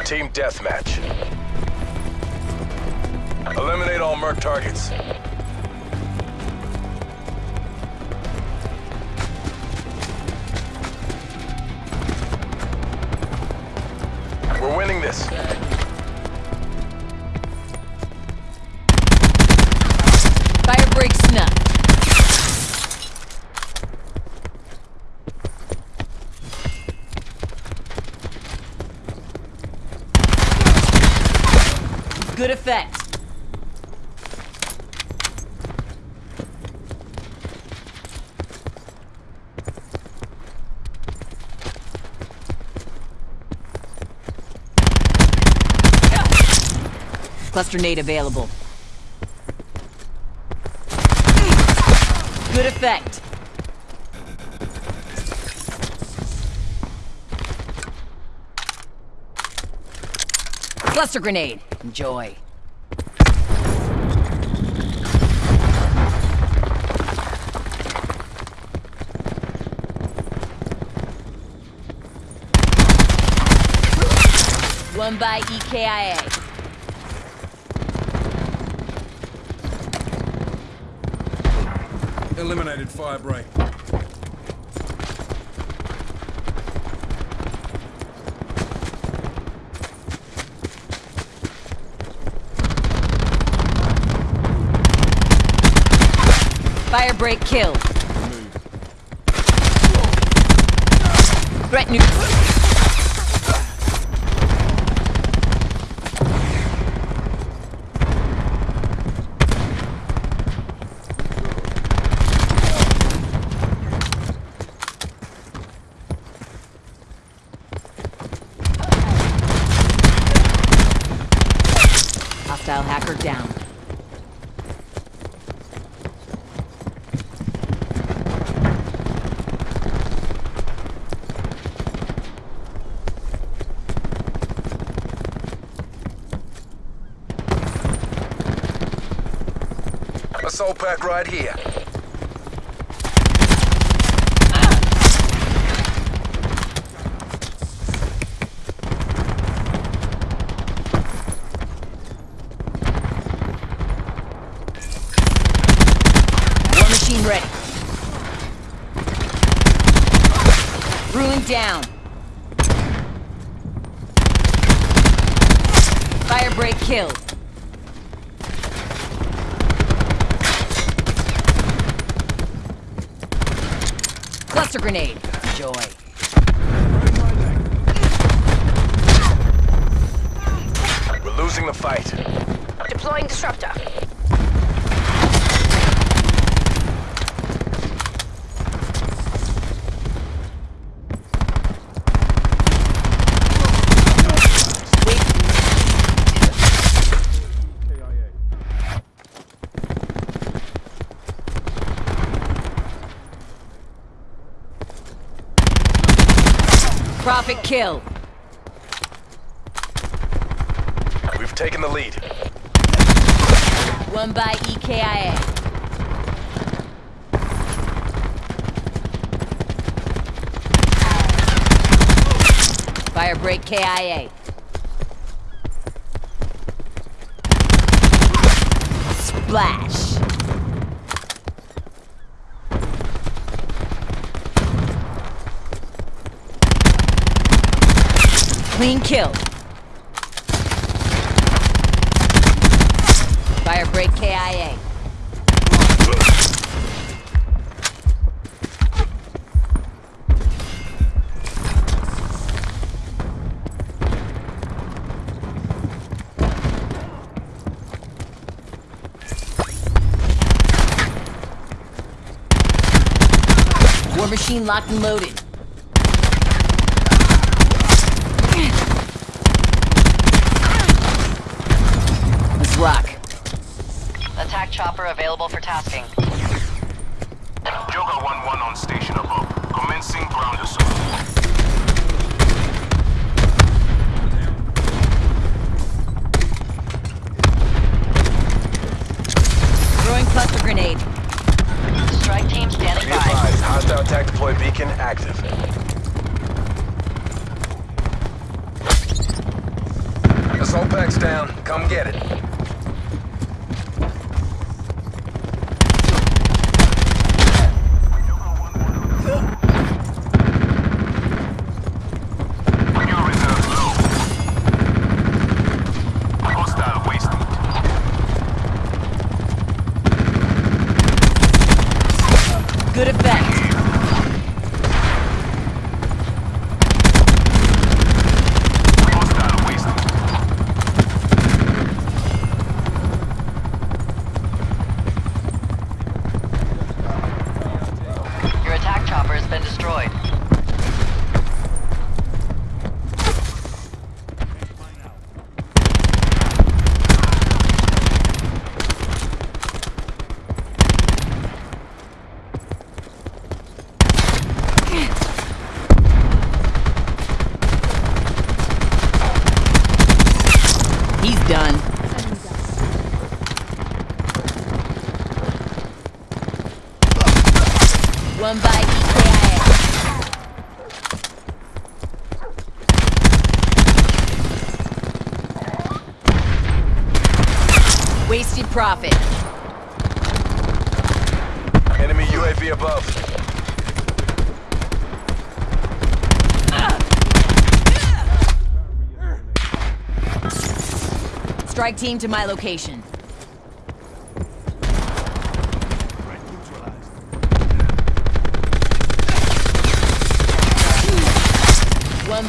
Team deathmatch. Eliminate all Merc targets. We're winning this. Good effect. Cluster nade available. Good effect. Cluster grenade. Enjoy. One by EKIA. Eliminated Firebreak. Firebreak kill. Threat new. Hostile hacker down. Assault pack right here. Machine ready. Ruin down. Firebreak killed. Cluster grenade. Enjoy. We're losing the fight. Deploying disruptor. Prophet kill. We've taken the lead. One by EKIA. Firebreak KIA. Splash. Clean kill. Firebreak KIA. War machine locked and loaded. Rock. Attack chopper available for tasking. Joker 1-1 on station above. Commencing ground assault. Throwing cluster grenade. Strike team standing Be by. advised, hostile attack deploy beacon active. Assault pack's down. Come get it. Fuel reserves low. Hostile wasted. Good effect. Hostile wasted. Your attack chopper has been destroyed. He's done. One by EKIA. Wasted Prophet. Enemy UAV above. Strike team to my location.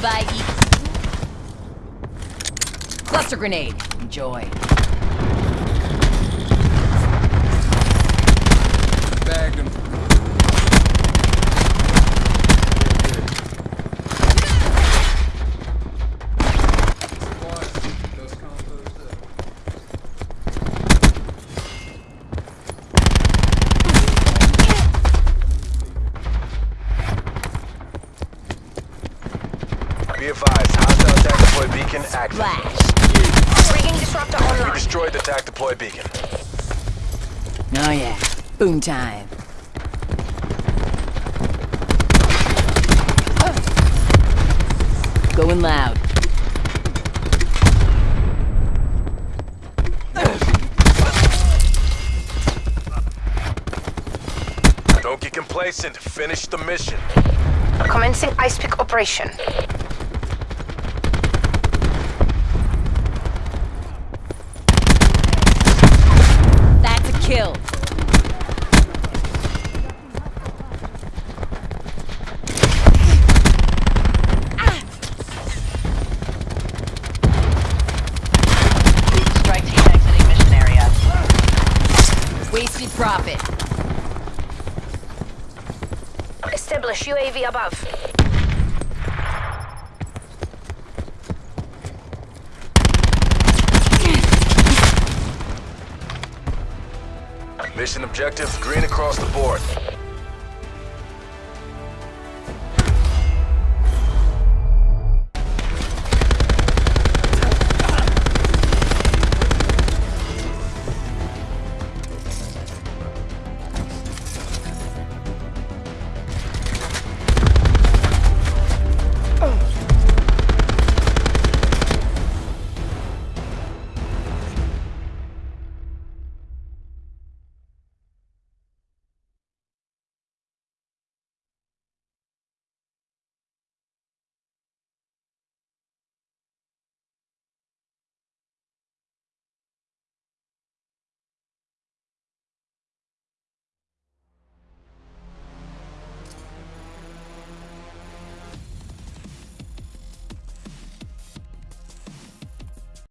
By each. Cluster grenade. Enjoy. Bagged him. Those combos that- Be advised, hostile attack deploy beacon active. Flash. Bringing disruptor We online. destroyed the attack deploy beacon. Oh yeah. Boom time. Going loud. Don't get complacent. Finish the mission. Commencing ice pick operation. Kill. Strike team exiting mission area. Wasted Prophet. Establish UAV above. Mission objective, green across the board.